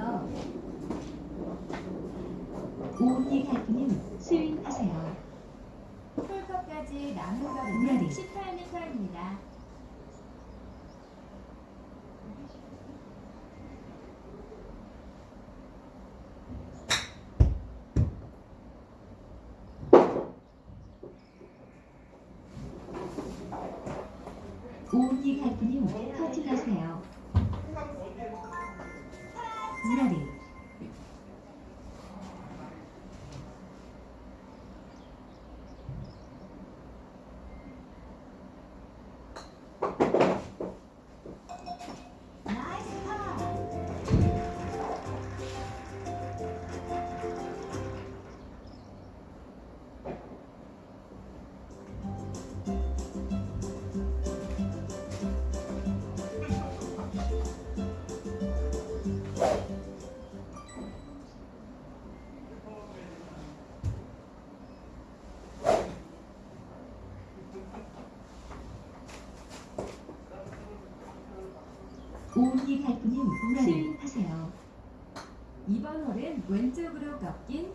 너 오은이 갈프님 스윙하세요. 홀컵까지 남은 거는 18m입니다. 오은이 갈프님 터치하세요. 무라리 나 오은희 갈프님 스윙하세요. 이번 홀은 왼쪽으로 꺾인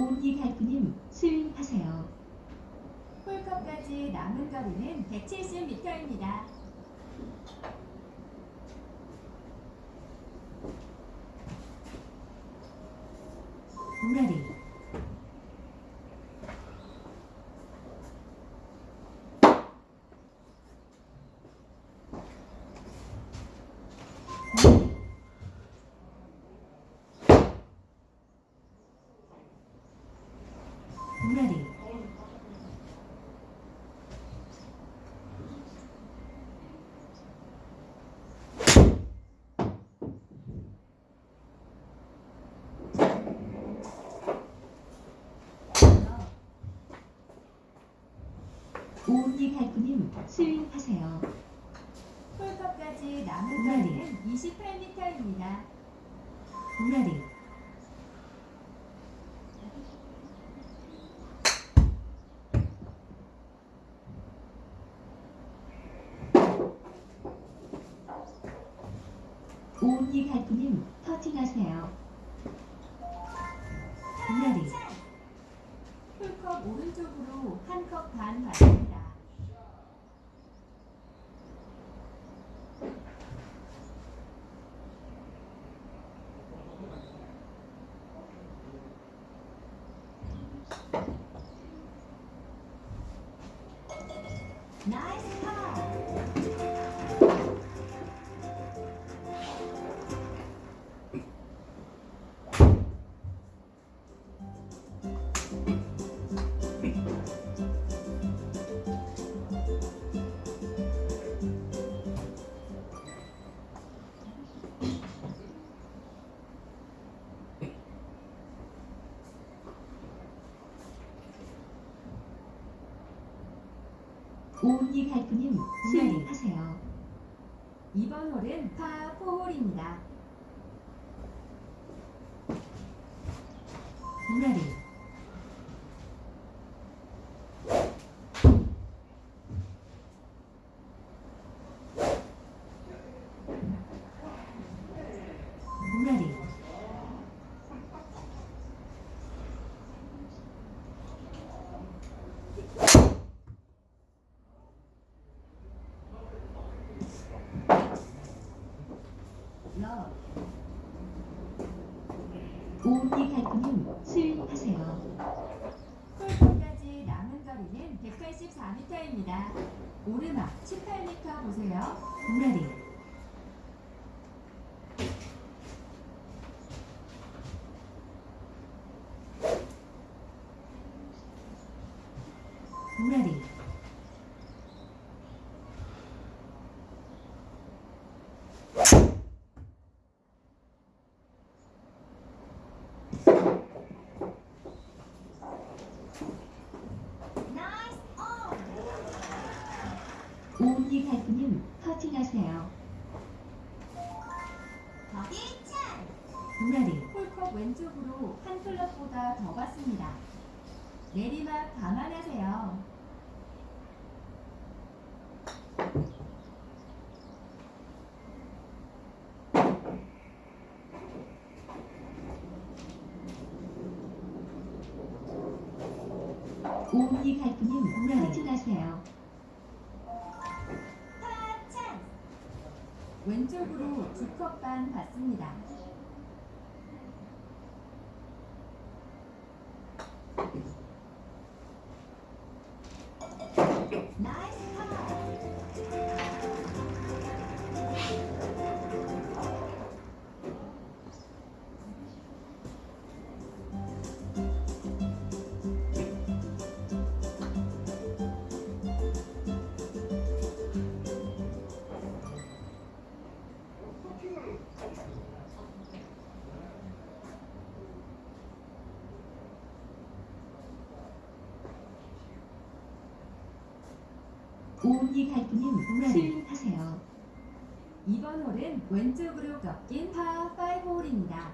오은희 갈프님 스윙하세요. 홀컵까지 남은 거리는 170m입니다. 우라리 오은희 갈프님 스윙하세요. 홀컵까지 남은 우라리. 거리는 28m입니다. 무라리 오은희 갈프님 터팅하세요. 무라리 홀컵 오른쪽으로 한 컵 반 받습니다. 오은희 갈프님 스윙하세요. 이번 홀은 파 4홀입니다. 무라리 무라리 러 오은희 갈프님 스윙하세요. 홀컵까지 남은 거리는 184m입니다. 오르막 18m 보세요. 무라리 무라리 나 더 갔습니다. 내리막 감안하세요. 갈프님 무라리 터팅하세요. 파찬! 왼쪽으로 두컵반 받습니다. 오은희 갈프님 무라리 하세요. 이번 홀은 왼쪽으로 꺾인 파5 홀입니다.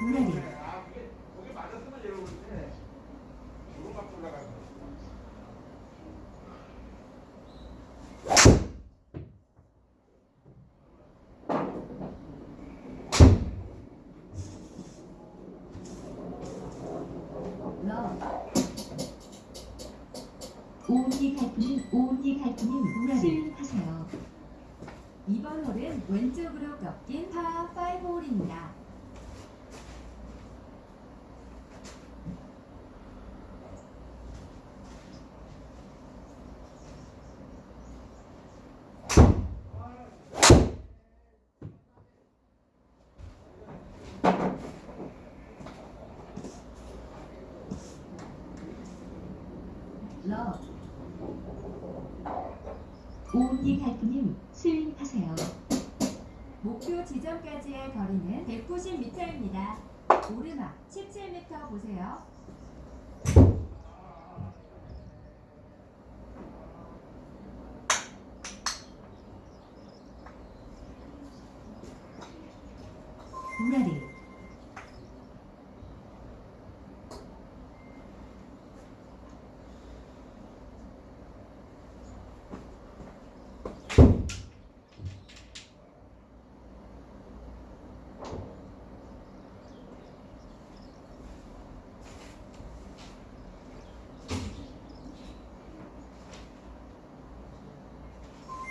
무라리 아, 거기 맞았으면 여러분인데 주름 막 올라가서. 러 오은희 갈프님 오은희 갈프님 무라리 하세요. 이번 홀은 왼쪽으로 꺾인 파5 홀입니다. 러 오은희 갈프님 스윙하세요. 목표 지점까지의 거리는 190m입니다. 오르막 17m 보세요. 무라리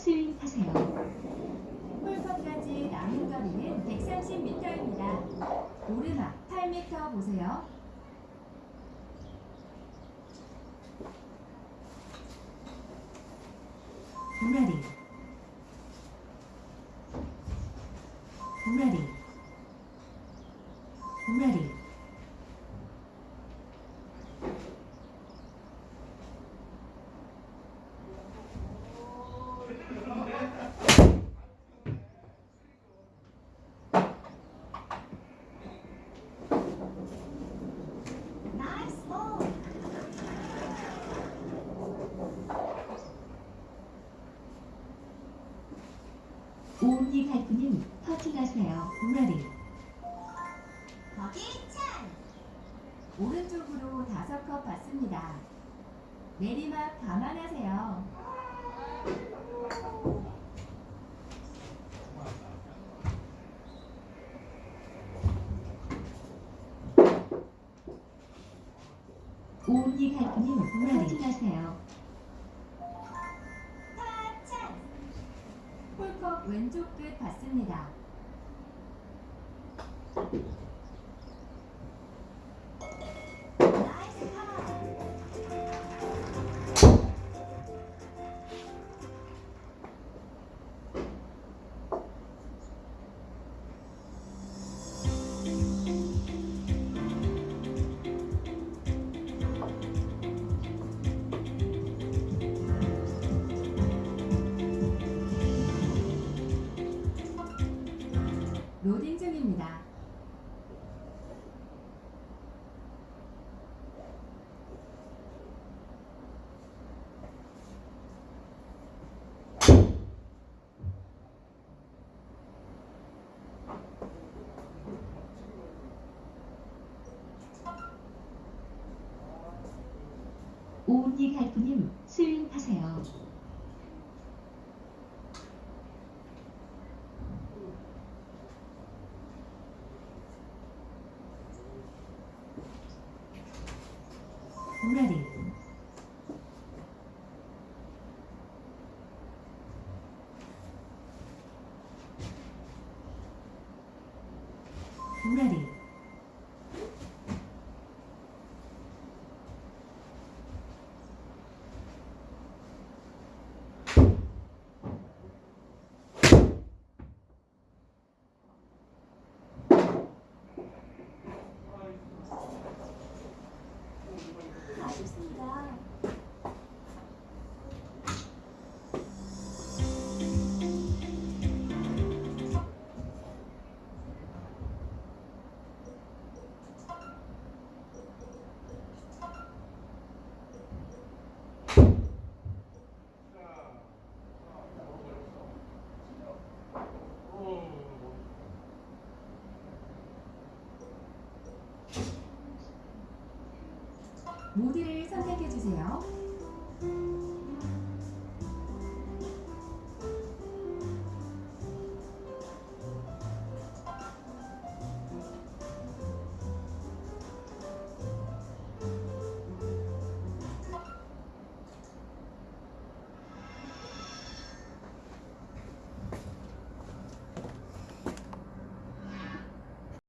스윙하세요. 홀컵까지 남은 거리는 130m입니다. 오르막 8m 보세요. 무라리 무라리 무라리 나이스 볼! 오은희 갈프님 터팅하세요. 무라리 거기 차! 오른쪽으로 5컵 받습니다. 내리막 감안하세요. 오은희 갈프님 무라리 터팅하세요. 왼쪽 끝 받습니다. 오은희 갈프님 스윙 하세요. 무라리 무라리 모드를 선택해 주세요.